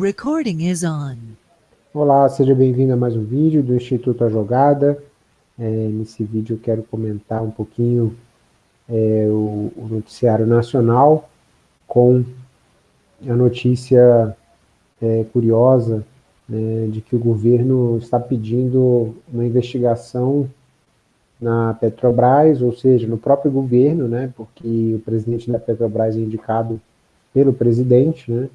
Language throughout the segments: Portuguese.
Recording is on. Olá, seja bem-vindo a mais um vídeo do Instituto A Jogada. É, nesse vídeo eu quero comentar um pouquinho é, o, o, noticiário nacional com a notícia é, curiosa né, de que o governo está pedindo uma investigação na Petrobras, ou seja, no próprio governo, né, porque o presidente da Petrobras é indicado pelo presidente, né,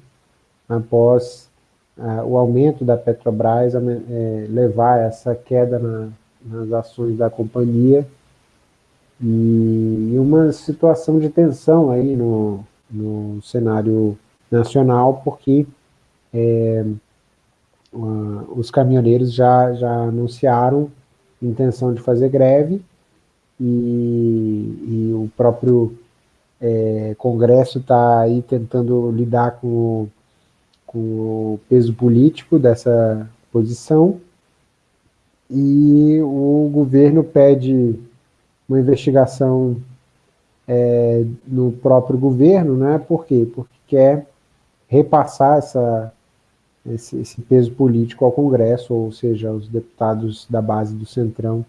após uh, o aumento da Petrobras é, levar essa queda na, nas ações da companhia. E, e, uma situação de tensão aí no, no cenário nacional, porque é, uh, os caminhoneiros já, já anunciaram intenção de fazer greve e, e o próprio é, Congresso está aí tentando lidar com com o peso político dessa posição, e o governo pede uma investigação é, no próprio governo, né? Por quê? Porque quer repassar essa, esse, esse, peso político ao Congresso, ou seja, aos deputados da base do Centrão,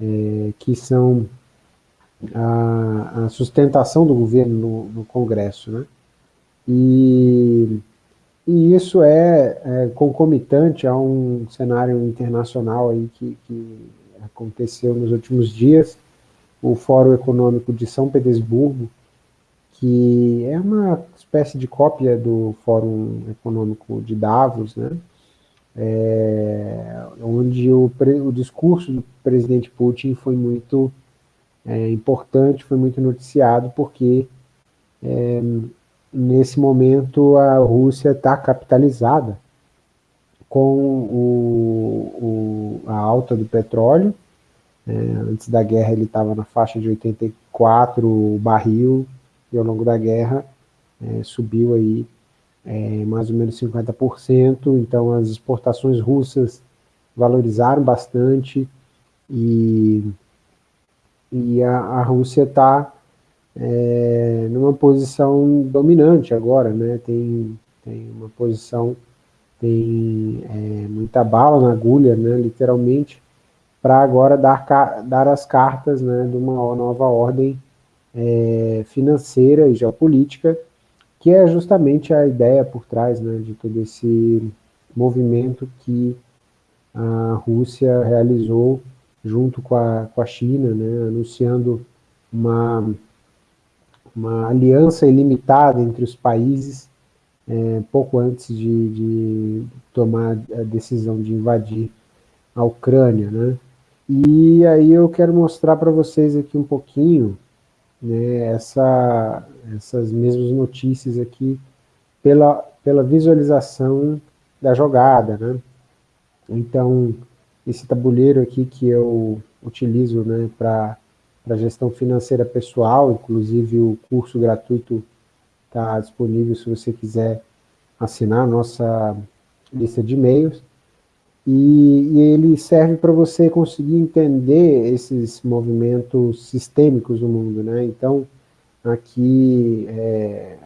é, que são a, a, sustentação do governo no, no Congresso, né? E e isso é, é, concomitante a um cenário internacional aí que, que aconteceu nos últimos dias, o Fórum Econômico de São Petersburgo, que é uma espécie de cópia do Fórum Econômico de Davos, né? É, onde o, o, discurso do presidente Putin foi muito é, importante, foi muito noticiado, porque é, nesse momento a Rússia está capitalizada com o, o, a alta do petróleo. É, antes da guerra ele estava na faixa de 84 o barril, e ao longo da guerra é, subiu aí é, mais ou menos 50%, então as exportações russas valorizaram bastante e, e a, a Rússia está é, numa posição dominante agora, né? Tem, tem uma posição, tem é, muita bala na agulha, né? Literalmente, para agora dar, dar as cartas né, de uma nova ordem é, financeira e geopolítica, que é justamente a ideia por trás né, de todo esse movimento que a Rússia realizou junto com a, com a China, né, anunciando uma uma aliança ilimitada entre os países, é, pouco antes de, de, tomar a decisão de invadir a Ucrânia, né? E aí eu quero mostrar para vocês aqui um pouquinho né, essa, essas mesmas notícias aqui pela, pela visualização da jogada, né? Então, esse tabuleiro aqui que eu utilizo né, para para gestão financeira pessoal, inclusive o curso gratuito está disponível se você quiser assinar a nossa lista de e-mails, e, e, ele serve para você conseguir entender esses movimentos sistêmicos no mundo, né? Então, aqui, é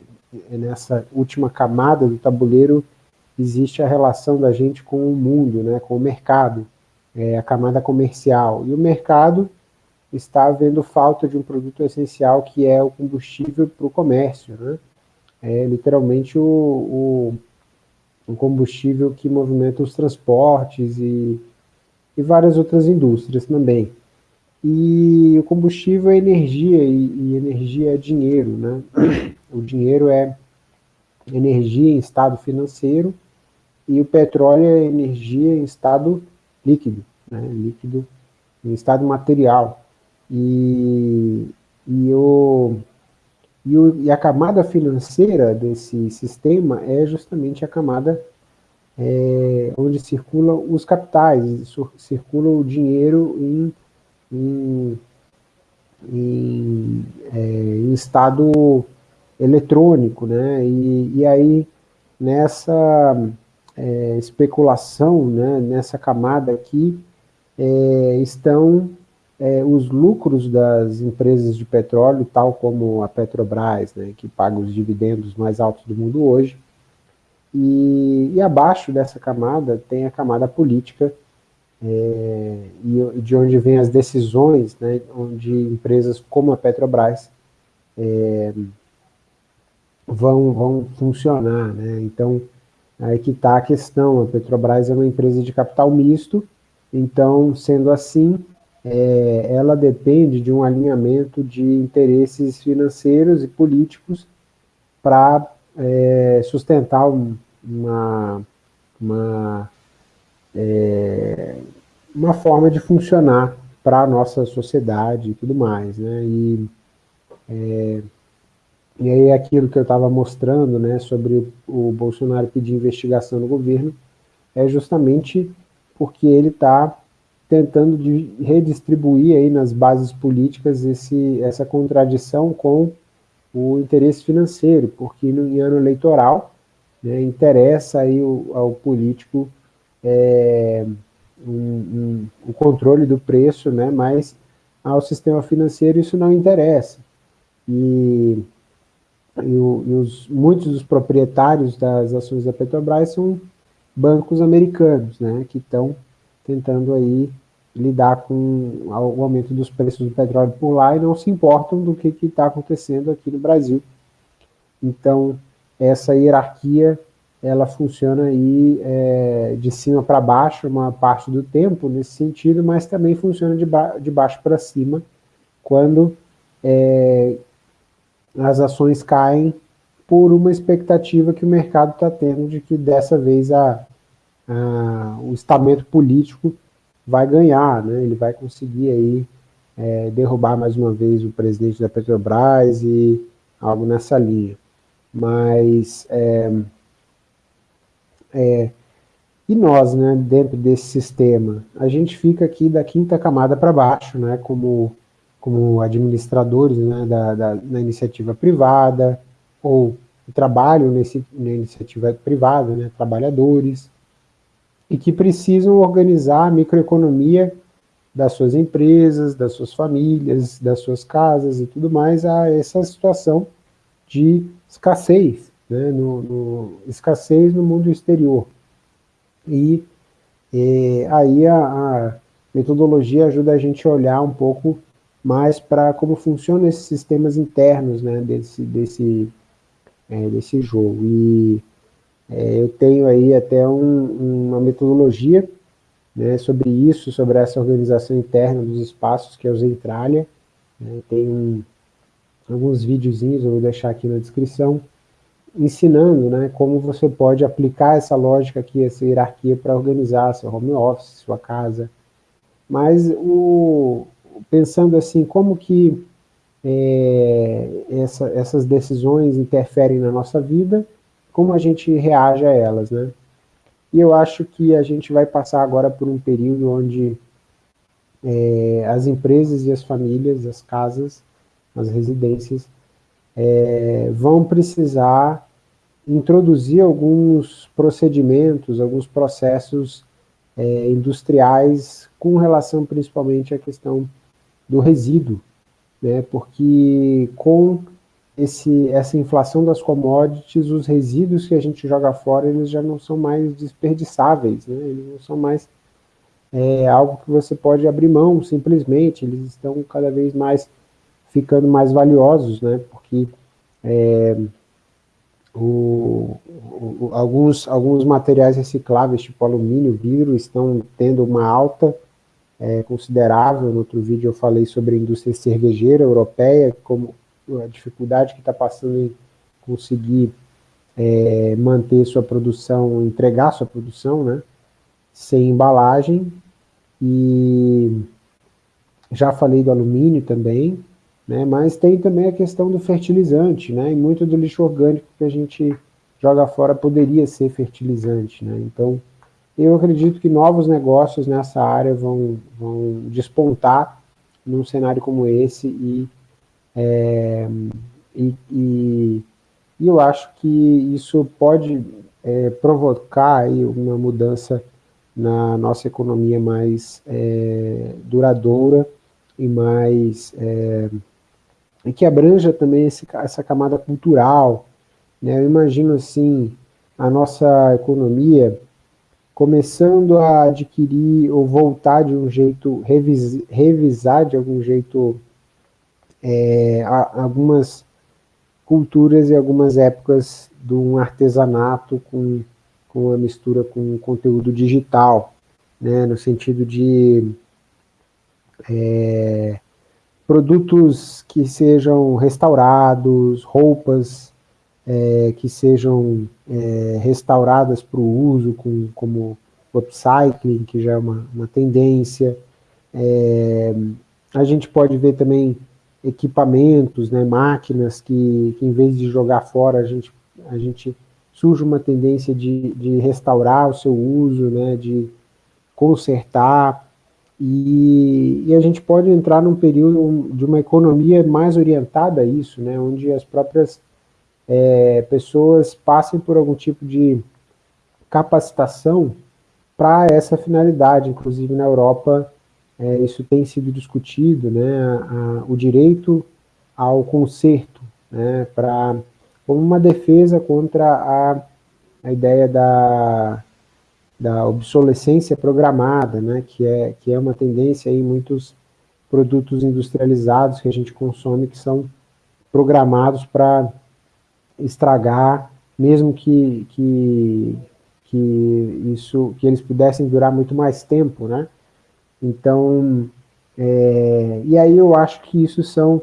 nessa última camada do tabuleiro, existe a relação da gente com o mundo, né? Com o mercado, é a camada comercial, e o mercado está havendo falta de um produto essencial que é o combustível para o comércio, né? É literalmente o, o, o, combustível que movimenta os transportes e, e várias outras indústrias também. E o combustível é energia, e, e energia é dinheiro, né? O dinheiro é energia em estado financeiro, e o petróleo é energia em estado líquido, né? líquido em estado material. E, e, o, e, o, e a camada financeira desse sistema é justamente a camada é, onde circulam os capitais, circula o dinheiro em, em, em, é, em estado eletrônico, né? E, e aí, nessa é, especulação, né, nessa camada aqui, é, estão é, os lucros das empresas de petróleo, tal como a Petrobras, né, que paga os dividendos mais altos do mundo hoje, e, e abaixo dessa camada tem a camada política, é, e de onde vêm as decisões, né, onde empresas como a Petrobras é, vão, vão funcionar. Né? Então, aí que está a questão, a Petrobras é uma empresa de capital misto, então, sendo assim, é, ela depende de um alinhamento de interesses financeiros e políticos para é, sustentar uma, uma, é, uma forma de funcionar para a nossa sociedade e tudo mais. Né? E, é, e aí aquilo que eu estava mostrando né, sobre o Bolsonaro pedir investigação no governo é justamente porque ele está tentando redistribuir aí nas bases políticas esse, essa contradição com o interesse financeiro, porque no ano eleitoral né, interessa aí o, ao político é, um, um, o controle do preço, né, mas ao sistema financeiro isso não interessa. E, e, o, e os, muitos dos proprietários das ações da Petrobras são bancos americanos, né, que estão tentando aí lidar com o aumento dos preços do petróleo por lá e não se importam do que está acontecendo aqui no Brasil. Então, essa hierarquia, ela funciona aí é, de cima para baixo uma parte do tempo, nesse sentido, mas também funciona de, ba de baixo para cima, quando é, as ações caem por uma expectativa que o mercado está tendo de que dessa vez a, a, o estamento político vai ganhar, né? ele vai conseguir aí é, derrubar mais uma vez o presidente da Petrobras e algo nessa linha. Mas, é, é, e nós, né, dentro desse sistema, a gente fica aqui da quinta camada para baixo, né, como, como administradores né, da, da, da iniciativa privada, ou trabalham nesse, na iniciativa privada, né, trabalhadores, e que precisam organizar a microeconomia das suas empresas, das suas famílias, das suas casas e tudo mais a essa situação de escassez, né, no, no escassez no mundo exterior. E, e aí a, a, metodologia ajuda a gente a olhar um pouco mais para como funcionam esses sistemas internos né, desse, desse, é, desse jogo. E é, eu tenho aí até um, uma metodologia né, sobre isso, sobre essa organização interna dos espaços, que é o Zentralia. Né, tem um, alguns videozinhos, eu vou deixar aqui na descrição, ensinando né, como você pode aplicar essa lógica aqui, essa hierarquia para organizar seu home office, sua casa. Mas o, pensando assim, como que é, essa, essas decisões interferem na nossa vida, como a gente reage a elas, né? E eu acho que a gente vai passar agora por um período onde é, as empresas e as famílias, as casas, as residências, é, vão precisar introduzir alguns procedimentos, alguns processos é, industriais com relação principalmente à questão do resíduo, né, porque com esse, essa inflação das commodities, os resíduos que a gente joga fora, eles já não são mais desperdiçáveis, né? eles não são mais é, algo que você pode abrir mão, simplesmente, eles estão cada vez mais ficando mais valiosos, né? porque é, o, o, alguns, alguns materiais recicláveis, tipo alumínio, vidro, estão tendo uma alta é, considerável, no outro vídeo eu falei sobre a indústria cervejeira europeia, como a dificuldade que está passando em conseguir é, manter sua produção, entregar sua produção, né, sem embalagem, e já falei do alumínio também, né, mas tem também a questão do fertilizante, né, e muito do lixo orgânico que a gente joga fora poderia ser fertilizante, né, então eu acredito que novos negócios nessa área vão, vão despontar num cenário como esse e é, e, e, e, eu acho que isso pode é, provocar aí uma mudança na nossa economia mais é, duradoura e mais é, e que abranja também esse, essa camada cultural. Né? Eu imagino assim, a nossa economia começando a adquirir ou voltar de um jeito, revis, revisar de algum jeito é, algumas culturas e algumas épocas de um artesanato com, com a mistura com conteúdo digital, né, no sentido de é, produtos que sejam restaurados, roupas é, que sejam é, restauradas para o uso, com, como upcycling, que já é uma, uma tendência. É, a gente pode ver também equipamentos, né, máquinas que, que em vez de jogar fora, a gente, a gente surge uma tendência de, de restaurar o seu uso, né, de consertar, e, e, a gente pode entrar num período de uma economia mais orientada a isso, né, onde as próprias é, pessoas passem por algum tipo de capacitação para essa finalidade, inclusive na Europa é, isso tem sido discutido, né, a, o direito ao conserto, né, para como uma defesa contra a, a ideia da, da obsolescência programada, né, que, é, que é uma tendência em muitos produtos industrializados que a gente consome que são programados para estragar, mesmo que, que, que, isso, que eles pudessem durar muito mais tempo, né? Então, é, e aí eu acho que isso são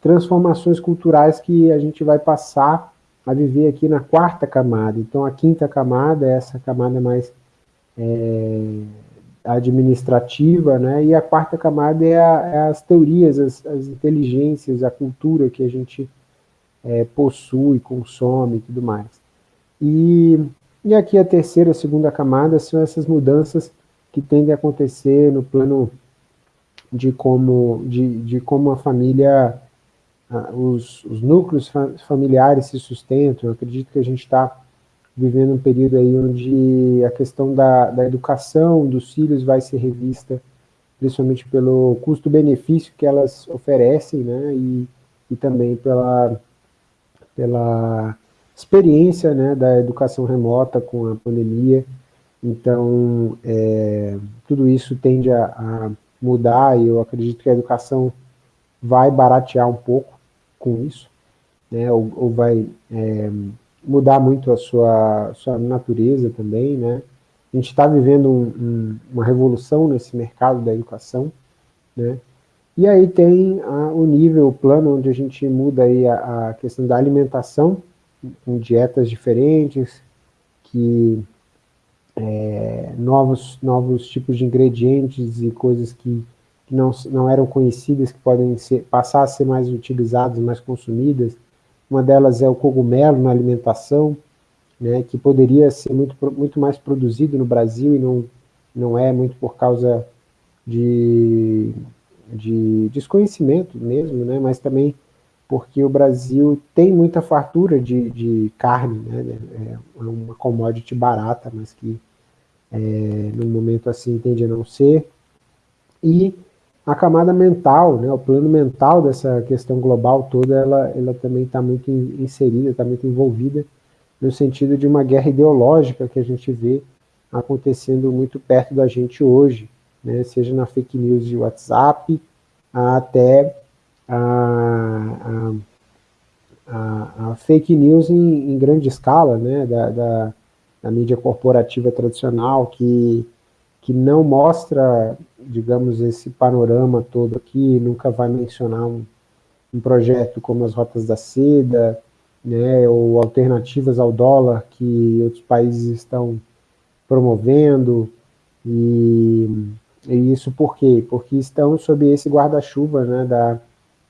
transformações culturais que a gente vai passar a viver aqui na quarta camada. Então, a quinta camada é essa camada mais é, administrativa, né? E a quarta camada é, a, é as teorias, as, as, inteligências, a cultura que a gente é, possui, consome e tudo mais. E, e aqui a terceira, a segunda camada são essas mudanças que tendem a acontecer no plano de como, de, de como a família, os, os núcleos familiares se sustentam. Eu acredito que a gente está vivendo um período aí onde a questão da, da educação dos filhos vai ser revista, principalmente pelo custo-benefício que elas oferecem, né, e, e também pela pela experiência né, da educação remota com a pandemia. Então, é, tudo isso tende a, a, mudar e eu acredito que a educação vai baratear um pouco com isso, né, ou, ou vai é, mudar muito a sua, sua natureza também. Né. A gente está vivendo um, um, uma revolução nesse mercado da educação, né, e aí tem a, o nível, o plano, onde a gente muda aí a, a questão da alimentação, com dietas diferentes, que é, novos, novos tipos de ingredientes e coisas que, que não, não eram conhecidas, que podem ser, passar a ser mais utilizadas, mais consumidas. Uma delas é o cogumelo na alimentação, né, que poderia ser muito, muito mais produzido no Brasil e não, não é muito por causa de de desconhecimento mesmo, né, mas também porque o Brasil tem muita fartura de, de carne, né, é, é uma commodity barata, mas que é, no momento assim tende a não ser, e a camada mental, né, o plano mental dessa questão global toda, ela, ela também está muito inserida, está muito envolvida, no sentido de uma guerra ideológica que a gente vê acontecendo muito perto da gente hoje, né, seja na fake news de WhatsApp, até a, a, a fake news em, em, grande escala, né, da, da, da, mídia corporativa tradicional, que, que não mostra, digamos, esse panorama todo aqui, nunca vai mencionar um, um projeto como as Rotas da Seda, né, ou alternativas ao dólar que outros países estão promovendo, e, e, isso por quê? Porque estão sob esse guarda-chuva né, da,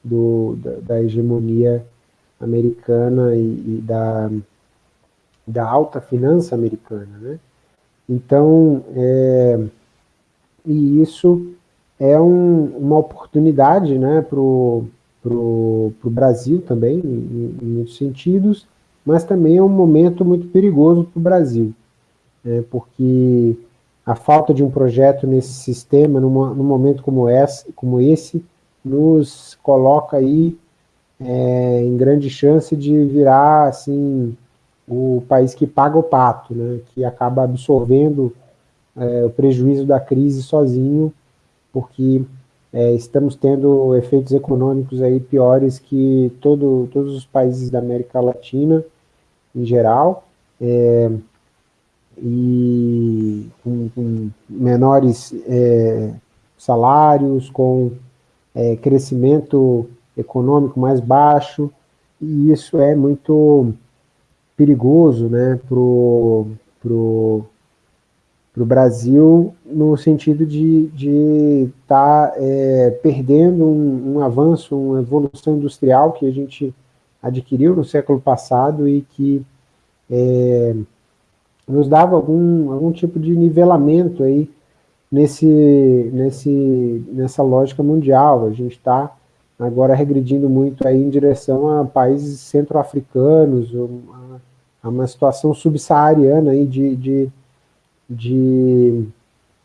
do, da, da, hegemonia americana e, e, da, da alta finança americana. Né? Então, é, e isso é um, uma oportunidade né, para o Brasil também, em, em, muitos sentidos, mas também é um momento muito perigoso para o Brasil, né, porque a falta de um projeto nesse sistema, numa, num momento como esse, como esse, nos coloca aí é, em grande chance de virar, assim, o país que paga o pato, né, que acaba absorvendo é, o prejuízo da crise sozinho, porque é, estamos tendo efeitos econômicos aí piores que todo, todos os países da América Latina, em geral, é, e com, com menores é, salários, com é, crescimento econômico mais baixo, e isso é muito perigoso né, para o pro, pro Brasil, no sentido de estar tá, é, perdendo um, um, avanço, uma evolução industrial que a gente adquiriu no século passado e que é, nos dava algum, algum tipo de nivelamento aí nesse, nesse, nessa lógica mundial. A gente está agora regredindo muito aí em direção a países centro-africanos, a, uma situação subsaariana aí de, de, de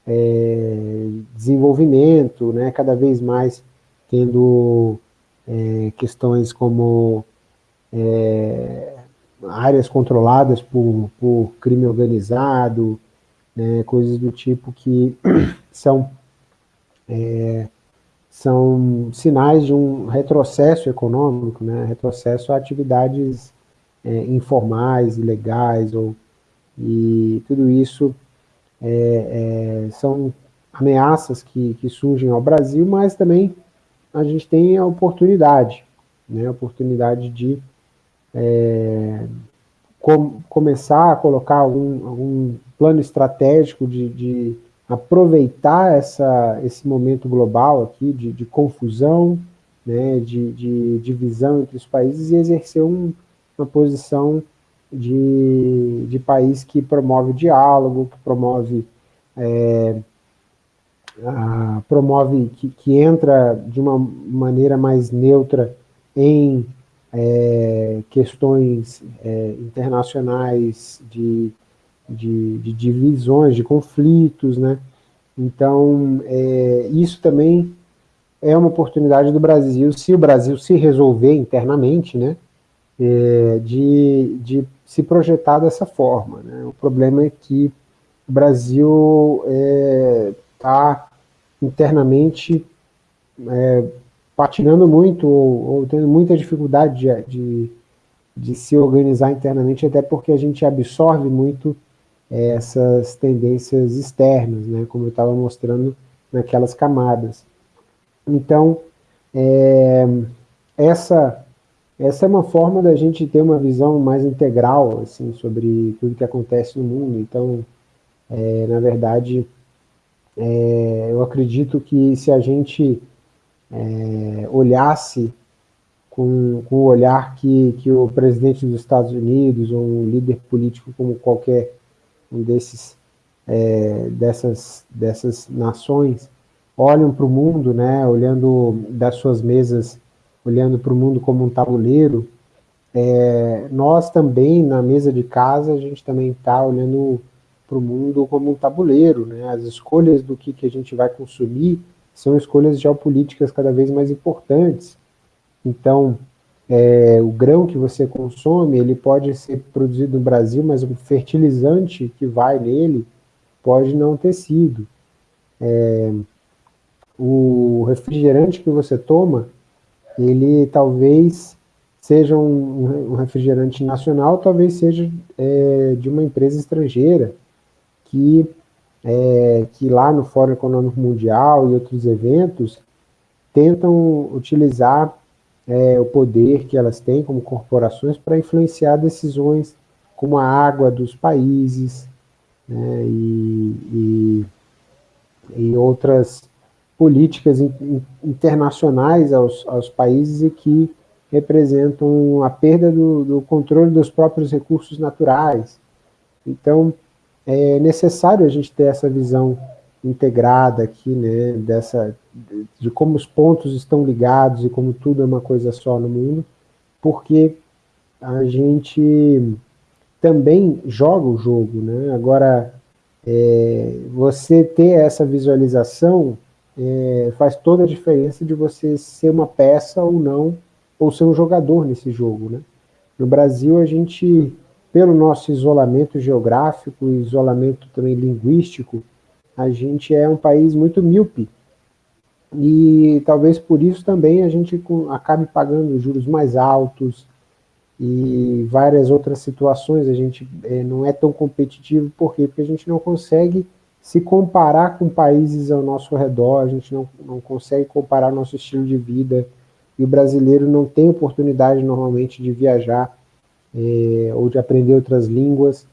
é, desenvolvimento, né, cada vez mais tendo é, questões como é, áreas controladas por, por crime organizado, né, coisas do tipo que são, é, são sinais de um retrocesso econômico, né, retrocesso a atividades é, informais, ilegais, ou, e tudo isso é, é, são ameaças que, que surgem ao Brasil, mas também a gente tem a oportunidade, né, a oportunidade de é, com, começar a colocar algum, algum plano estratégico de, de aproveitar essa, esse momento global aqui de, de confusão, né, de, divisão entre os países e exercer um, uma posição de, de país que promove diálogo, que promove, é, a, promove que, que entra de uma maneira mais neutra em é, questões é, internacionais de, de, de, divisões, de conflitos, né? Então, é, isso também é uma oportunidade do Brasil, se o Brasil se resolver internamente, né? É, de, de se projetar dessa forma. Né? O problema é que o Brasil está é, internamente é, patinando muito ou, ou tendo muita dificuldade de, de, de, se organizar internamente, até porque a gente absorve muito é, essas tendências externas, né, como eu estava mostrando naquelas camadas. Então, é, essa, essa é uma forma da gente ter uma visão mais integral assim, sobre tudo que acontece no mundo. Então, é, na verdade, é, eu acredito que se a gente é, olhasse com, com o olhar que, que o presidente dos Estados Unidos ou um líder político como qualquer um desses é, dessas, dessas nações olham para o mundo, né, olhando das suas mesas, olhando para o mundo como um tabuleiro, é, nós também, na mesa de casa, a gente também está olhando para o mundo como um tabuleiro, né, as escolhas do que, que a gente vai consumir são escolhas geopolíticas cada vez mais importantes. Então, é, o grão que você consome, ele pode ser produzido no Brasil, mas o fertilizante que vai nele pode não ter sido. É, o refrigerante que você toma, ele talvez seja um, um refrigerante nacional, talvez seja é, de uma empresa estrangeira, que é, que lá no Fórum Econômico Mundial e outros eventos tentam utilizar é, o poder que elas têm como corporações para influenciar decisões como a água dos países né, e, e, e, outras políticas in, internacionais aos, aos países e que representam a perda do, do controle dos próprios recursos naturais. Então, é necessário a gente ter essa visão integrada aqui, né, dessa, de como os pontos estão ligados e como tudo é uma coisa só no mundo, porque a gente também joga o jogo, né, agora é, você ter essa visualização é, faz toda a diferença de você ser uma peça ou não, ou ser um jogador nesse jogo, né. No Brasil a gente pelo nosso isolamento geográfico, isolamento também linguístico, a gente é um país muito míope, e talvez por isso também a gente acabe pagando juros mais altos, e várias outras situações, a gente é, não é tão competitivo, por quê? Porque a gente não consegue se comparar com países ao nosso redor, a gente não, não consegue comparar nosso estilo de vida, e o brasileiro não tem oportunidade normalmente de viajar, é, ou de aprender outras línguas,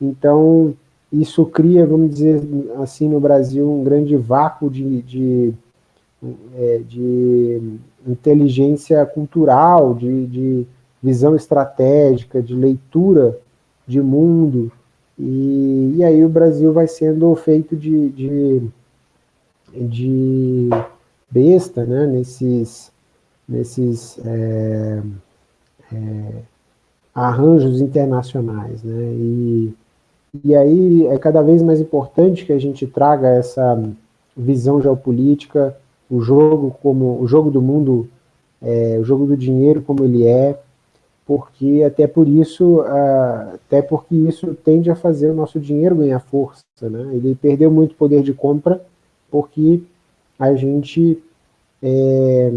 então isso cria, vamos dizer assim, no Brasil, um grande vácuo de, de, é, de inteligência cultural, de, de visão estratégica, de leitura de mundo, e, e aí o Brasil vai sendo feito de, de, de besta, né, nesses, nesses é, é, arranjos internacionais, né, e, e aí é cada vez mais importante que a gente traga essa visão geopolítica, o jogo como o jogo do mundo, é, o jogo do dinheiro como ele é, porque até por isso, até porque isso tende a fazer o nosso dinheiro ganhar força, né? Ele perdeu muito poder de compra porque a gente é,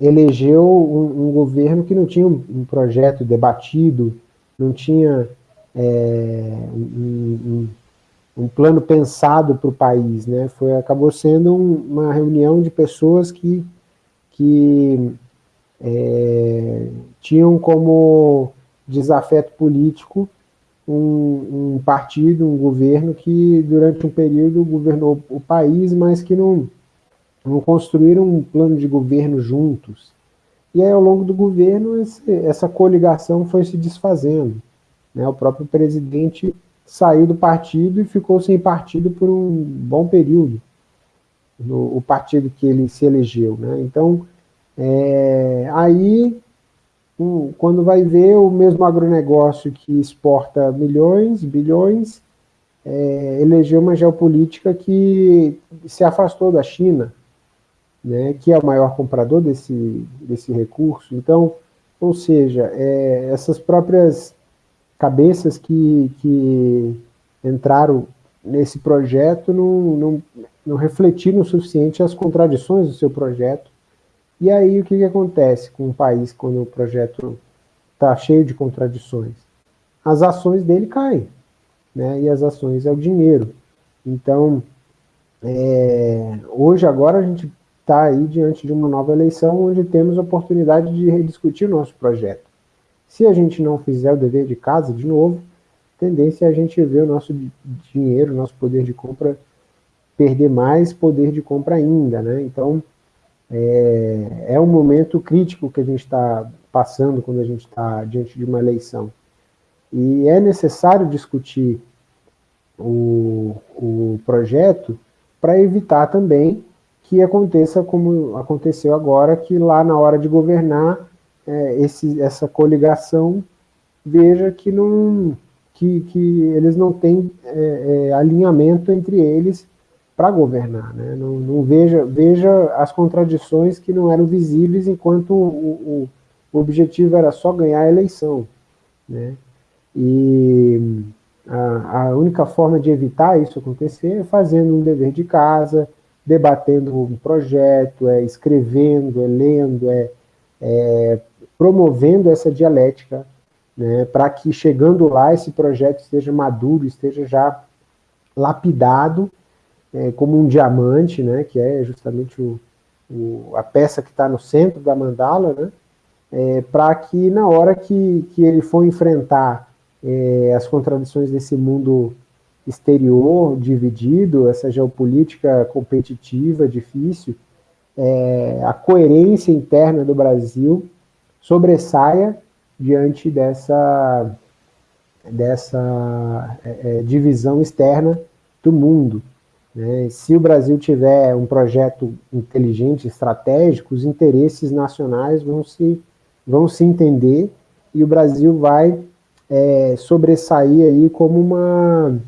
elegeu um, um, governo que não tinha um, projeto debatido, não tinha é, um, um, plano pensado para o país, né? Foi, acabou sendo uma reunião de pessoas que, que é, tinham como desafeto político um, um, partido, um governo que durante um período governou o país, mas que não, não construíram um plano de governo juntos. E aí, ao longo do governo, esse, essa coligação foi se desfazendo. Né? O próprio presidente saiu do partido e ficou sem partido por um bom período, no, o partido que ele se elegeu. Né? Então, é, aí um, quando vai ver o mesmo agronegócio que exporta milhões, bilhões, é, elegeu uma geopolítica que se afastou da China, né, que é o maior comprador desse, desse recurso. Então, ou seja, é, essas próprias cabeças que, que entraram nesse projeto não, não, não refletiram o suficiente as contradições do seu projeto e aí o que, que acontece com o país quando o projeto está cheio de contradições? As ações dele caem, né? e as ações é o dinheiro. Então, é, hoje, agora, a gente está aí diante de uma nova eleição onde temos a oportunidade de rediscutir o nosso projeto. Se a gente não fizer o dever de casa de novo, tendência é a gente ver o nosso dinheiro, nosso poder de compra perder mais poder de compra ainda, né? Então, é, é um momento crítico que a gente está passando quando a gente está diante de uma eleição. E é necessário discutir o, o projeto para evitar também que aconteça como aconteceu agora, que lá na hora de governar, é, esse, essa coligação veja que, não, que, que eles não têm é, é, alinhamento entre eles para governar. Né? Não, não, veja, veja as contradições que não eram visíveis enquanto o, o, objetivo era só ganhar a eleição. Né? E a, a, única forma de evitar isso acontecer é fazendo um dever de casa, debatendo um projeto, é escrevendo, é lendo, é, é promovendo essa dialética, né, para que chegando lá esse projeto esteja maduro, esteja já lapidado é, como um diamante, né, que é justamente o, o, a peça que está no centro da mandala, né, é, para que na hora que, que ele for enfrentar é, as contradições desse mundo exterior dividido, essa geopolítica competitiva, difícil, é, a coerência interna do Brasil sobressaia diante dessa, dessa é, é divisão externa do mundo. Né? Se o Brasil tiver um projeto inteligente, estratégico, os interesses nacionais vão se, vão se entender e o Brasil vai é, sobressair aí como uma,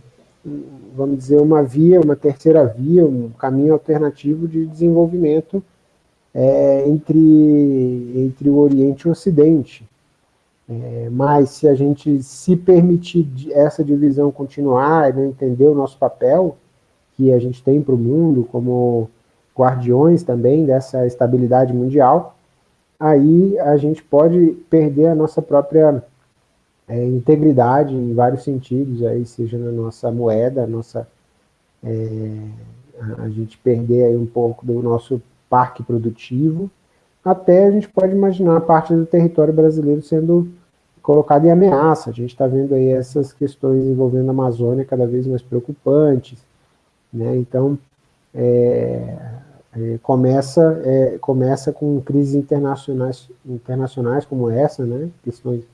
vamos dizer, uma via, uma terceira via, um caminho alternativo de desenvolvimento é, entre, entre o Oriente e o Ocidente. É, mas se a gente se permitir essa divisão continuar e não entender o nosso papel que a gente tem para o mundo como guardiões também dessa estabilidade mundial, aí a gente pode perder a nossa própria é, integridade em vários sentidos, aí seja na nossa moeda, nossa, é, a gente perder aí um pouco do nosso parque produtivo, até a gente pode imaginar parte do território brasileiro sendo colocado em ameaça. A gente está vendo aí essas questões envolvendo a Amazônia cada vez mais preocupantes. Né? Então, é, é, começa, é, começa com crises internacionais, internacionais como essa, né? questões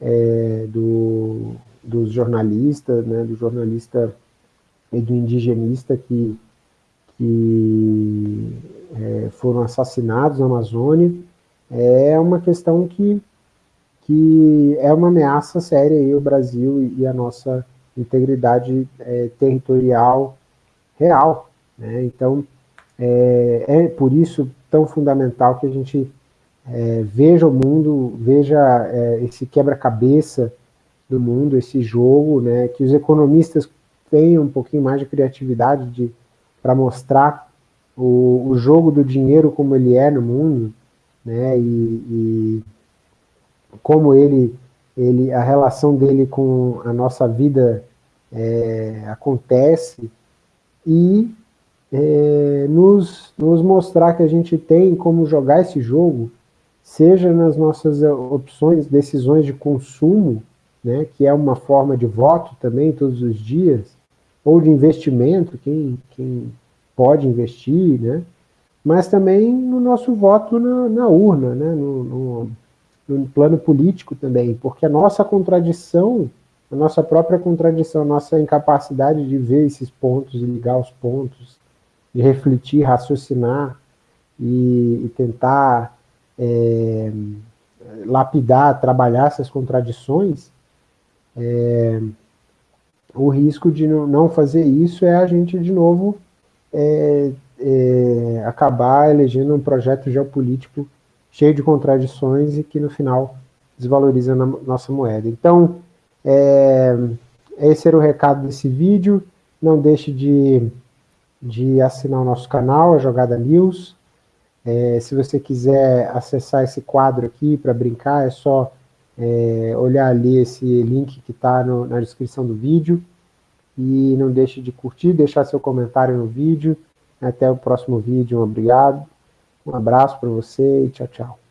é, do, dos jornalistas, né? do jornalista e do indigenista que, que é, foram assassinados na Amazônia, é uma questão que, que é uma ameaça séria aí ao Brasil e, a nossa integridade é, territorial real. Né? Então, é, é, por isso tão fundamental que a gente é, veja o mundo, veja é, esse quebra-cabeça do mundo, esse jogo, né? que os economistas tenham um pouquinho mais de criatividade para mostrar o, o, jogo do dinheiro como ele é no mundo, né, e, e, como ele, ele, a relação dele com a nossa vida é, acontece, e é, nos, nos mostrar que a gente tem como jogar esse jogo, seja nas nossas opções, decisões de consumo, né, que é uma forma de voto também todos os dias, ou de investimento, quem, quem pode investir, né? mas também no nosso voto na, na urna, né? No, no, no, plano político também, porque a nossa contradição, a nossa própria contradição, a nossa incapacidade de ver esses pontos e ligar os pontos, de refletir, raciocinar e, e tentar é, lapidar, trabalhar essas contradições, é, o risco de não fazer isso é a gente, de novo, é, é, acabar elegendo um projeto geopolítico cheio de contradições e que no final desvaloriza a nossa moeda. Então, é, esse era o recado desse vídeo. Não deixe de, de assinar o nosso canal, a Jogada News. É, se você quiser acessar esse quadro aqui para brincar, é só é, olhar ali esse link que está na descrição do vídeo. E não deixe de curtir, deixar seu comentário no vídeo. Até o próximo vídeo, obrigado. Um abraço para você e tchau, tchau.